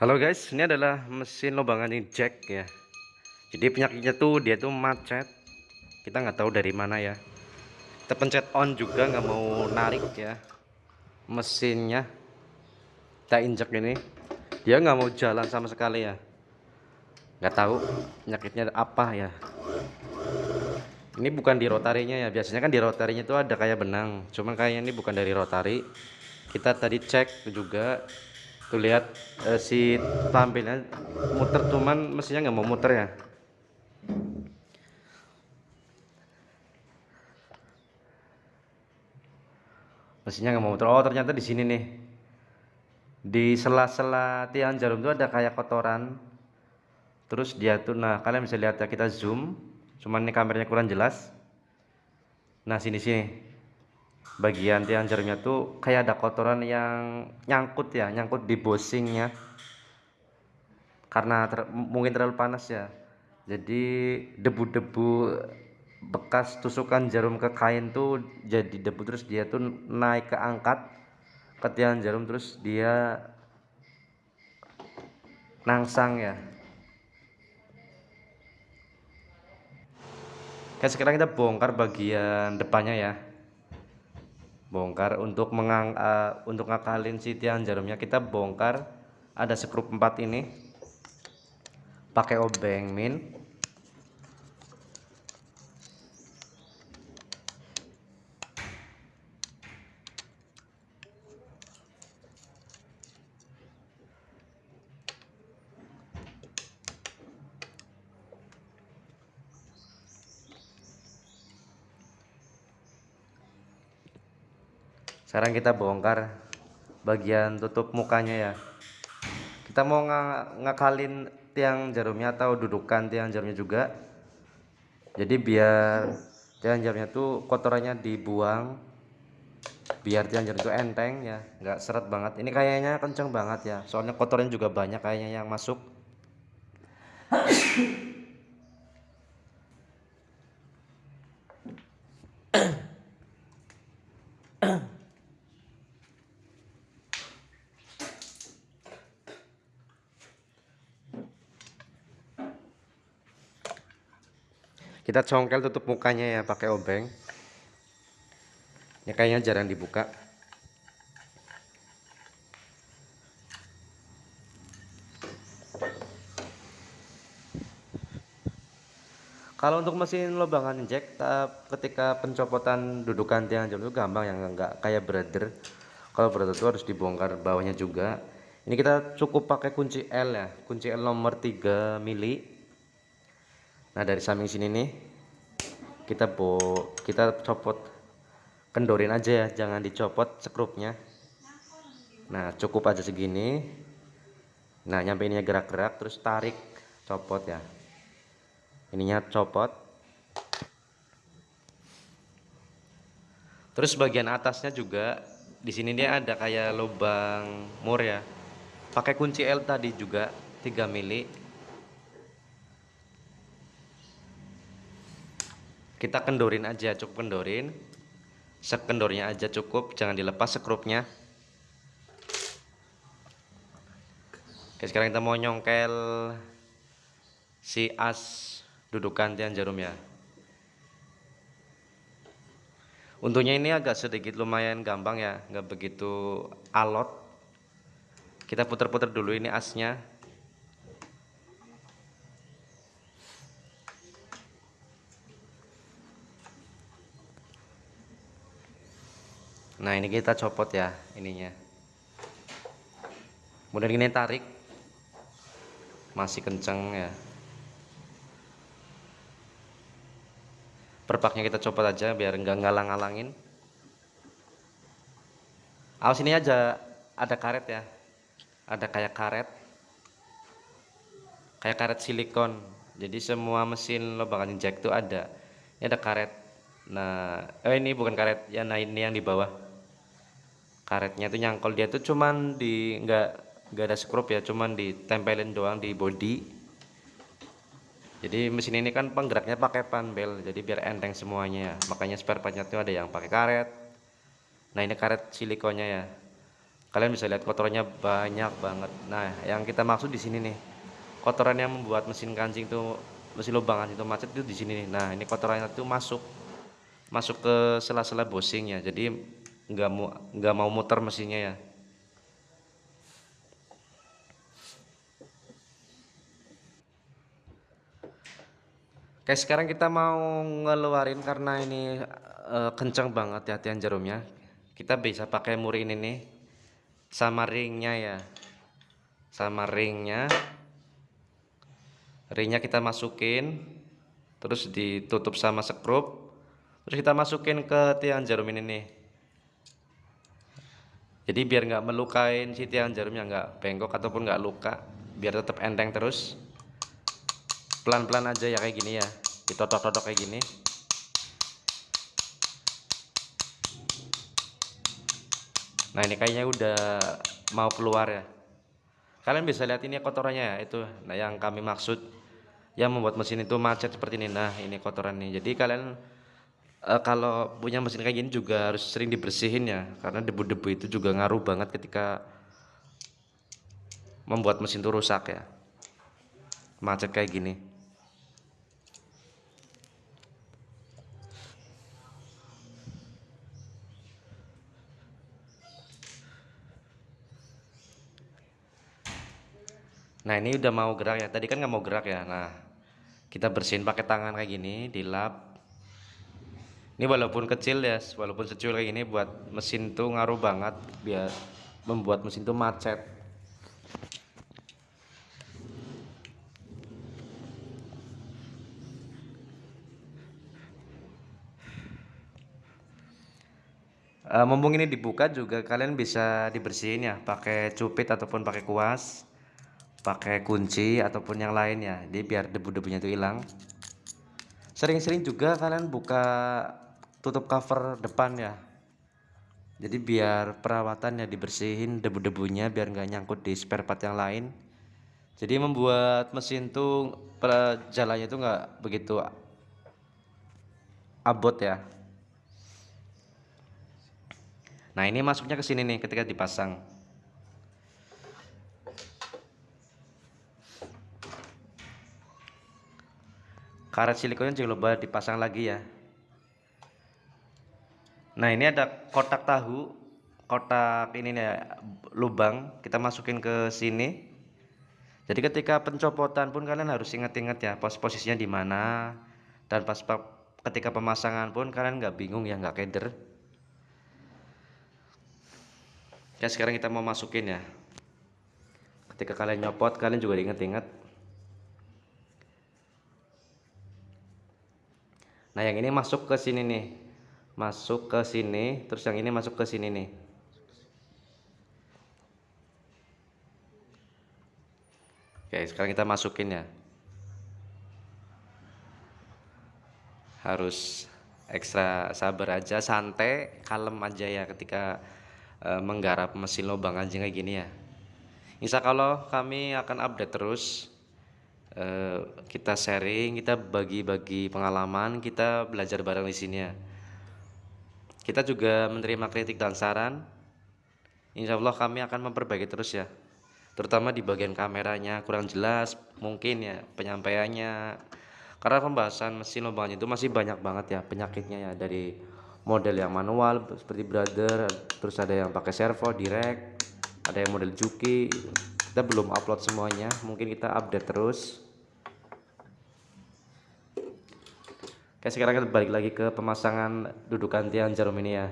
Halo guys, ini adalah mesin lubangan injek ya. Jadi penyakitnya tuh dia tuh macet. Kita nggak tahu dari mana ya. Kita pencet on juga nggak mau narik ya. Mesinnya kita injek ini, dia nggak mau jalan sama sekali ya. Nggak tahu penyakitnya apa ya. Ini bukan di rotarinya ya. Biasanya kan di rotarinya tuh ada kayak benang. Cuman kayaknya ini bukan dari rotari. Kita tadi cek juga tuh lihat eh, si tampilnya muter cuman mesinnya nggak mau muter ya? Mesinnya nggak mau muter. Oh ternyata di sini nih. Di sela-sela tiang jarum itu ada kayak kotoran. Terus dia tuh nah kalian bisa lihat ya kita zoom. Cuman ini kameranya kurang jelas. Nah sini sini bagian tiang jarumnya tuh kayak ada kotoran yang nyangkut ya nyangkut di bosingnya. Karena ter, mungkin terlalu panas ya. Jadi debu-debu bekas tusukan jarum ke kain tuh jadi debu terus dia tuh naik ke angkat ke tiang jarum terus dia nangsang ya. Oke sekarang kita bongkar bagian depannya ya bongkar untuk mengang uh, untuk ngakalin si tiang jarumnya. Kita bongkar ada skrup 4 ini pakai obeng min sekarang kita bongkar bagian tutup mukanya ya. Kita mau ng ngakalin tiang jarumnya atau dudukan tiang jarumnya juga. Jadi biar tiang jarumnya tuh kotorannya dibuang biar tiang jarum itu enteng ya nggak seret banget. Ini kayaknya kenceng banget ya soalnya kotorannya juga banyak kayaknya yang masuk kita congkel tutup mukanya ya pakai obeng. Ini kayaknya jarang dibuka. Kalau untuk mesin lubangan injek ketika pencopotan dudukan tiang jam itu gampang yang enggak kayak brother kalau brother itu harus dibongkar bawahnya juga. Ini kita cukup pakai kunci L ya kunci L nomor 3 mili nah dari samping sini nih kita bo kita copot kendorin aja ya jangan dicopot skrupnya nah cukup aja segini. Nah nyampe ininya gerak-gerak terus tarik copot ya. Ininya copot. Terus bagian atasnya juga di sini dia ada kayak lubang mur ya. Pakai kunci L tadi juga 3 mili kita kendorin aja cukup kendorin. Sekendornya aja cukup jangan dilepas skrupnya Oke sekarang kita mau nyongkel si as dudukan tiang jarum ya. Untungnya ini agak sedikit lumayan gampang ya nggak begitu alot. Kita putar-putar dulu ini asnya nah ini kita copot ya ininya. Kemudian ini tarik. Masih kenceng ya. Perpaknya kita copot aja biar enggak ngalang-ngalangin awas ini aja ada karet ya. Ada kayak karet. Kayak karet silikon. Jadi semua mesin lubangan injek itu ada. Ini ada karet. Nah eh ini bukan karet. Ya nah ini yang di bawah karetnya itu nyangkol. Dia tuh cuman di nggak nggak ada skrup ya cuman ditempelin doang di body. Jadi mesin ini kan penggeraknya pakai panbel jadi biar enteng semuanya. Ya makanya spare partnya tuh ada yang pakai karet. Nah ini karet silikonnya ya. Kalian bisa lihat kotorannya banyak banget. Nah yang kita maksud di sini nih kotoran yang membuat mesin kancing itu mesin lubang itu macet itu di sini nih. Nah ini kotorannya itu masuk masuk ke sela-sela bosing ya. Jadi nggak mau nggak mau muter mesinnya ya. Oke sekarang kita mau ngeluarin karena ini uh, kencang banget ya tiang jarumnya kita bisa pakai muri ini sama ringnya ya. Sama ringnya. Ringnya kita masukin terus ditutup sama sekrup. Terus kita masukin ke tiang jarum ini nih jadi biar nggak melukain si tiang jarumnya nggak bengkok ataupun nggak luka biar tetap enteng terus. Pelan-pelan aja ya kayak gini ya. Ditotok-totok kayak gini. Nah ini kayaknya udah mau keluar ya. Kalian bisa lihat ini kotorannya ya itu. Nah yang kami maksud yang membuat mesin itu macet seperti ini. Nah ini kotoran nih jadi kalian e, kalau punya mesin kayak gini juga harus sering dibersihin ya karena debu-debu itu juga ngaruh banget ketika membuat mesin itu rusak ya macet kayak gini Nah ini udah mau gerak ya. Tadi kan nggak mau gerak ya. Nah kita bersihin pakai tangan kayak gini, dilap. Ini walaupun kecil ya, walaupun secul kayak gini buat mesin tuh ngaruh banget biar membuat mesin tuh macet. Uh, mumpung ini dibuka juga kalian bisa dibersihin ya pakai cupit ataupun pakai kuas pakai kunci ataupun yang lainnya jadi biar debu-debunya itu hilang sering-sering juga kalian buka tutup cover depan ya. Jadi biar perawatannya dibersihin debu-debunya biar nggak nyangkut di spare part yang lain. Jadi membuat mesin tuh jalannya itu nggak begitu abot ya. Nah ini masuknya ke sini nih ketika dipasang. Karet silikonnya jangan lupa dipasang lagi ya nah ini ada kotak tahu kotak ini nih lubang. Kita masukin ke sini. Jadi ketika pencopotan pun kalian harus ingat-ingat ya pos posisinya di mana. Dan pas ketika pemasangan pun kalian nggak bingung ya nggak keder. Ya sekarang kita mau masukin ya. Ketika kalian nyopot kalian juga ingat-ingat Nah, yang ini masuk ke sini nih. Masuk ke sini, terus yang ini masuk ke sini nih. Oke, sekarang kita masukin ya. Harus ekstra sabar aja, santai, kalem aja ya ketika e, menggarap mesin lubang anjing kayak gini ya. Insya Allah kami akan update terus Eh, kita sharing, kita bagi-bagi pengalaman, kita belajar bareng di sini ya. Kita juga menerima kritik dan saran. Insya Allah kami akan memperbaiki terus ya. Terutama di bagian kameranya kurang jelas, mungkin ya penyampaiannya. Karena pembahasan mesin lubang itu masih banyak banget ya penyakitnya ya dari model yang manual seperti brother, terus ada yang pakai servo direct, ada yang model juki kita belum upload semuanya mungkin kita update terus Oke sekarang kita balik lagi ke pemasangan dudukan tiang jarum ini ya.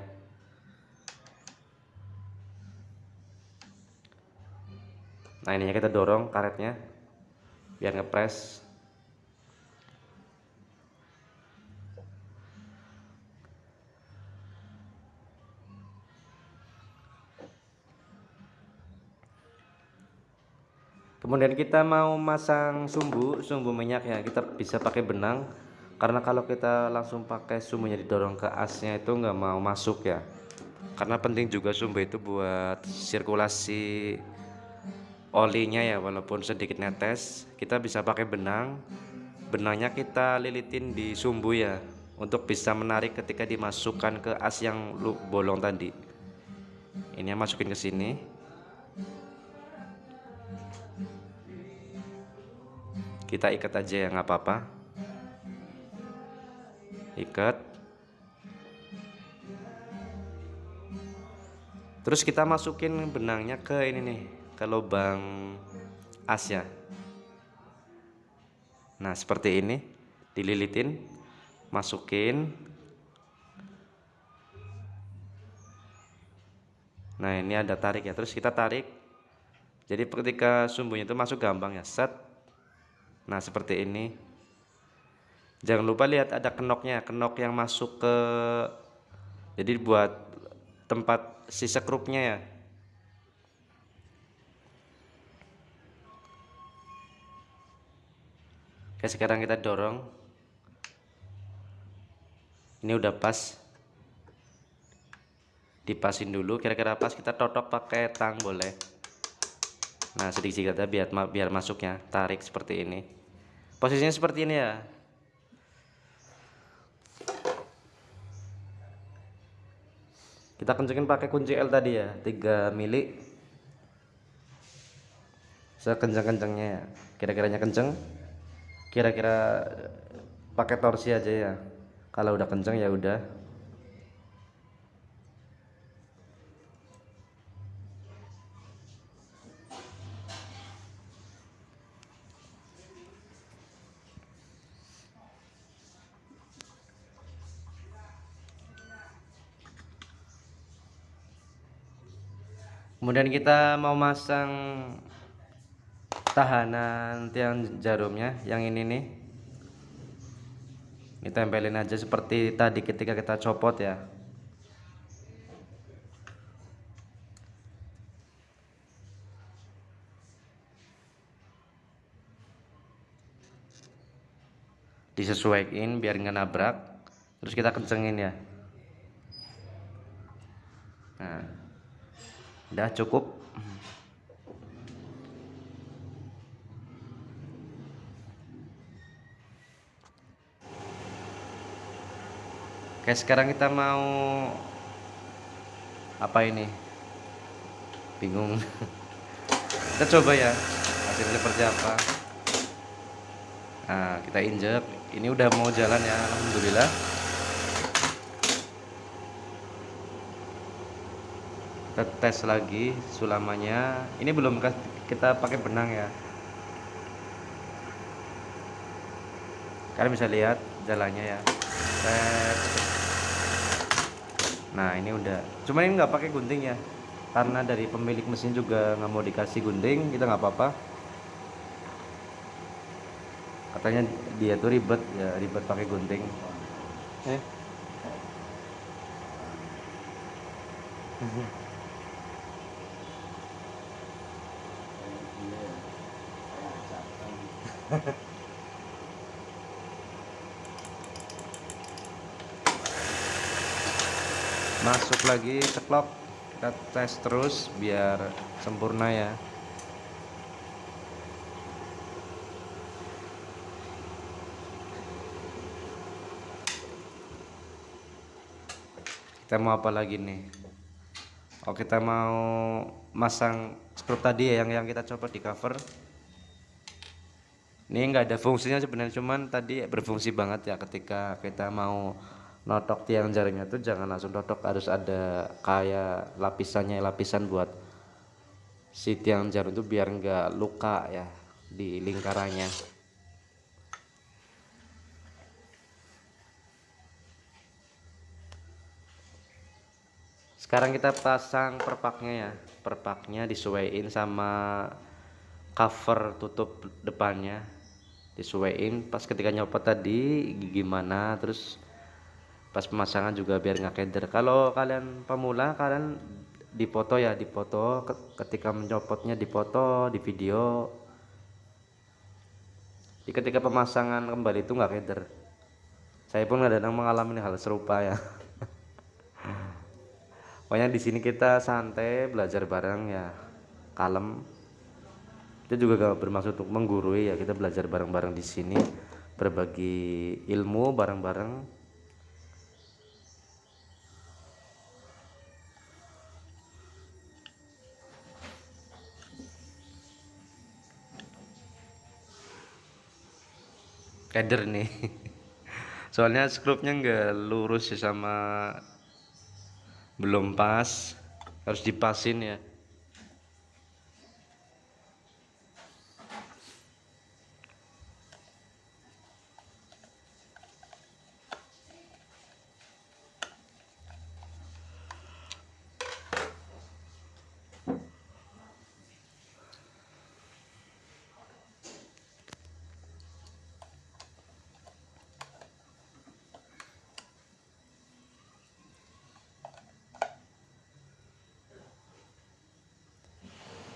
Nah ininya kita dorong karetnya biar ngepres kemudian kita mau masang sumbu sumbu minyak ya. Kita bisa pakai benang karena kalau kita langsung pakai sumbunya didorong ke asnya itu nggak mau masuk ya. Karena penting juga sumbu itu buat sirkulasi olinya ya walaupun sedikit netes. Kita bisa pakai benang. Benangnya kita lilitin di sumbu ya untuk bisa menarik ketika dimasukkan ke as yang bolong tadi. Ini masukin ke sini. Kita ikat aja ya nggak apa-apa ikat. Terus kita masukin benangnya ke ini nih ke lubang as ya. Nah seperti ini dililitin masukin. Nah ini ada tarik ya. Terus kita tarik. Jadi ketika sumbunya itu masuk gampang ya set. Nah seperti ini jangan lupa lihat ada kenoknya kenok yang masuk ke jadi buat tempat sisa kerupnya ya. Oke sekarang kita dorong. Ini udah pas. Dipasin dulu kira-kira pas kita totok pakai tang boleh. Nah sedikit-sedikit biar biar masuknya tarik seperti ini. Posisinya seperti ini ya kita kencengin pakai kunci L tadi ya 3 mili. Sekencang-kencangnya ya. Kira-kiranya kenceng. Kira-kira pakai torsi aja ya. Kalau udah kenceng ya udah kemudian kita mau masang tahanan tiang jarumnya yang ini nih. Ini tempelin aja seperti tadi ketika kita copot ya. Disesuaikan biar nggak nabrak terus kita kencengin ya. Nah udah cukup. Oke sekarang kita mau apa ini? Bingung. Kita coba ya hasilnya seperti apa? Nah kita injek. Ini udah mau jalan ya Alhamdulillah kita tes lagi sulamanya. Ini belum kita pakai benang ya. Kalian bisa lihat jalannya ya. Tes. nah ini udah. Cuma ini nggak pakai gunting ya. Karena dari pemilik mesin juga nggak mau dikasih gunting kita nggak apa-apa. Katanya dia tuh ribet ya ribet pakai gunting. Eh masuk lagi ceklok kita tes terus biar sempurna ya. Kita mau apa lagi nih? Oh kita mau masang skrup tadi ya yang yang kita coba di cover ini enggak ada fungsinya sebenarnya cuman tadi berfungsi banget ya ketika kita mau notok tiang jaringnya tuh jangan langsung notok harus ada kayak lapisannya lapisan buat si tiang jarum itu biar enggak luka ya di lingkarannya. Sekarang kita pasang perpaknya ya. Perpaknya disesuaikan sama cover tutup depannya disesuaiin pas ketika nyopot tadi gimana? Terus pas pemasangan juga biar nggak keder. Kalau kalian pemula kalian dipoto ya dipoto. Ketika mencopotnya dipoto di video. Di ketika pemasangan kembali itu nggak keder. Saya pun kadang mengalami hal serupa ya. Pokoknya di sini kita santai belajar bareng ya. Kalem kita juga gak bermaksud untuk menggurui ya kita belajar bareng-bareng di sini berbagi ilmu bareng-bareng. Header nih. Soalnya skrupnya nggak lurus ya sama belum pas harus dipasin ya.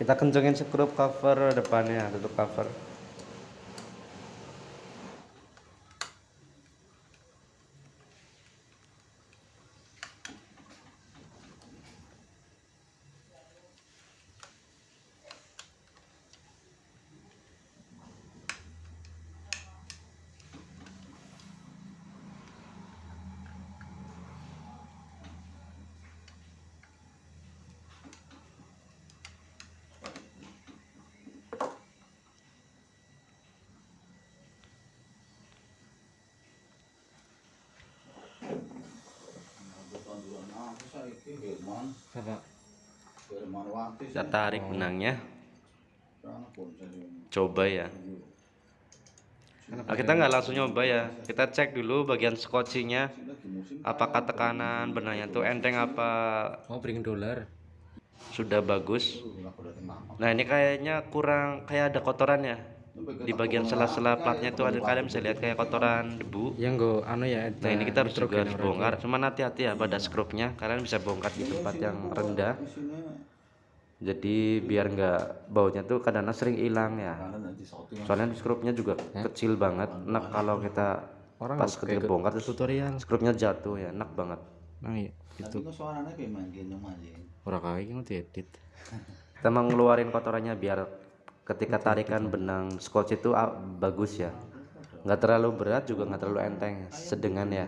Kita kencengin skrup cover depannya tutup cover kita tarik benangnya. Coba ya. Nah, kita nggak langsung nyoba ya. Kita cek dulu bagian skocinya apakah tekanan benangnya tuh enteng apa? Mau bring dolar sudah bagus. Nah ini kayaknya kurang kayak ada kotoran ya di bagian sela-sela platnya tuh ada kalian bisa lihat kayak kotoran debu. Yang go anu ya nah ini kita harus juga harus bongkar. cuman hati-hati ya pada skrupnya. Kalian bisa bongkar di tempat yang rendah. jadi biar nggak baunya tuh kadang sering hilang ya. Soalnya skrupnya juga kecil banget. Enak kalau kita Orang pas ketika bongkar tutorial. skrupnya jatuh ya. Enak banget. Nah iya itu suaranya kayak orang kaya gitu edit. Kita mau ngeluarin kotorannya biar ketika tarikan benang scotch itu ah, bagus ya. Nggak terlalu berat juga nggak terlalu enteng sedengan ya.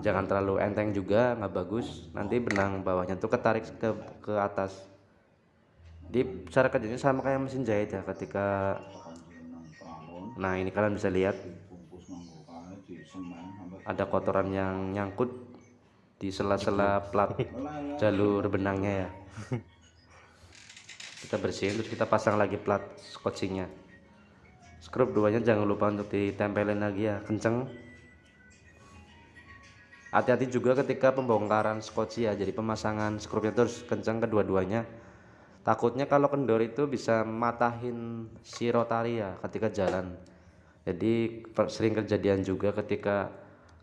Jangan terlalu enteng juga nggak bagus. Nanti benang bawahnya tuh ketarik ke ke atas. Di cara kerjanya sama kayak mesin jahit ya ketika nah ini kalian bisa lihat. Ada kotoran yang nyangkut di sela-sela plat jalur benangnya ya kita bersihin terus kita pasang lagi plat scotchingnya. Skrup duanya jangan lupa untuk ditempelin lagi ya kenceng. Hati-hati juga ketika pembongkaran scotch ya jadi pemasangan skrupnya terus kenceng kedua-duanya. Takutnya kalau kendor itu bisa matahin si rotari ya ketika jalan. Jadi sering kejadian juga ketika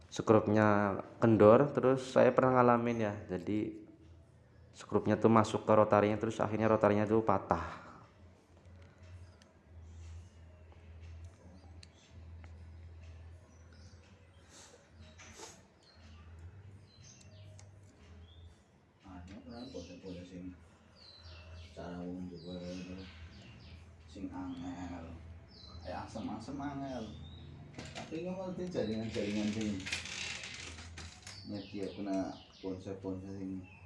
skrupnya kendor terus saya pernah ngalamin ya jadi skrupnya tuh masuk ke rotarinya terus akhirnya rotarinya tuh patah kan. Eh jaringan-jaringan sing nyedia kena ponsel-ponsel sing sing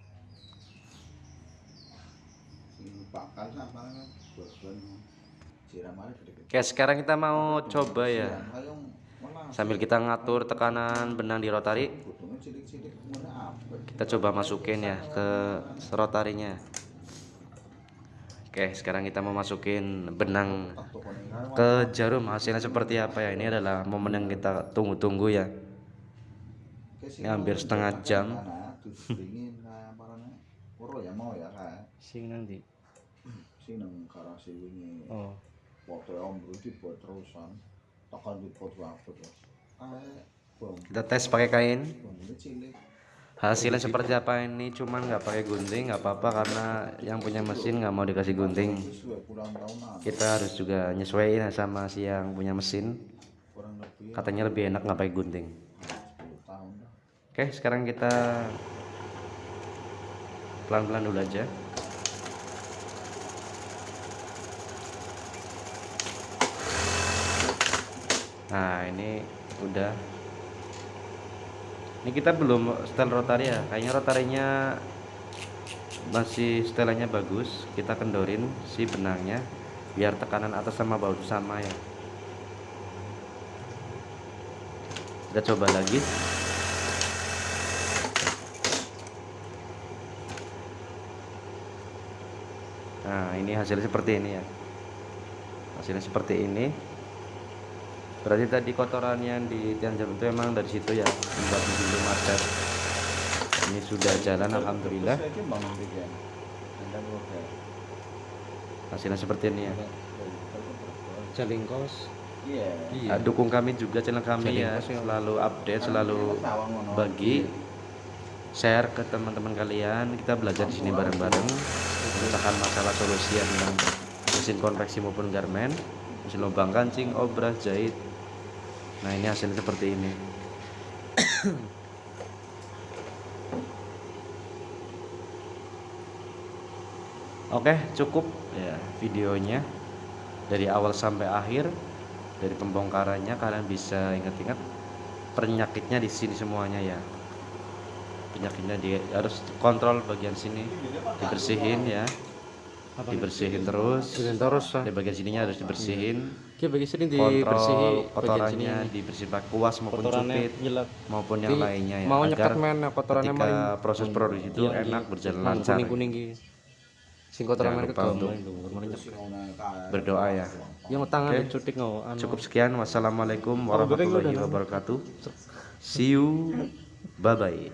bakal kan siram. Oke sekarang kita mau coba ya. Sambil kita ngatur tekanan benang di rotari. Kita coba masukin ya ke rotarinya. Oke sekarang kita mau masukin benang ke jarum. Hasilnya seperti apa ya? Ini adalah momen yang kita tunggu-tunggu ya. Ini hampir setengah jam. ya ya sing nanti sing nang karasi wingi. oh Foto om buat terusan. Tekan di pot waktu terus. Kayak bom. kita tes pakai kain hasilnya seperti apa ini cuman nggak pakai gunting nggak apa-apa karena yang punya mesin nggak mau dikasih gunting kita harus juga nyesuaiin sama si yang punya mesin katanya lebih enak nggak pakai gunting 10 tahun dah. oke sekarang kita pelan-pelan dulu aja nah ini udah. Ini kita belum setel rotari ya. Kayaknya rotarinya masih setelannya bagus. Kita kendorin si benangnya biar tekanan atas sama bawah sama ya. Kita coba lagi. Nah ini hasilnya seperti ini ya. Hasilnya seperti ini berarti tadi kotoran yang di tiang jam itu emang dari situ ya? Membuat pintu macet ini sudah jalan alhamdulillah. Hasilnya seperti ini ya? Jalingkos. Iya. Iya. Ah, dukung kami juga channel kami ya. Jalingkos ya. selalu update selalu Sawang ngono. bagi. share ke teman-teman kalian. Kita belajar di sini bareng-bareng. Memecahkan masalah solusi yang tentang mesin konveksi maupun garmen. Mesin lubang kancing obras jahit nah ini hasilnya seperti ini. Oke cukup. Ya videonya. Dari awal sampai akhir dari pembongkarannya kalian bisa ingat-ingat penyakitnya di sini semuanya ya. Penyakitnya di harus kontrol bagian sini dibersihin ya. Dibersihin terus. Terus di bagian sininya harus dibersihin Ki bagi sini dibersihi kotorannya dibersihin pakai kuas maupun Kotorannya cupit maupun yang lainnya ya Mau nyekat men kotorannya ketika main. proses produksi itu Iya, enak iya. berjalan lancar Kuning-kuning. Sing kotoran untuk kae. berdoa ya Yang tangan Oke. dicutik ngau anu. cukup sekian wassalamualaikum Oh, lu warahmatullahi wabarakatuh see you bye bye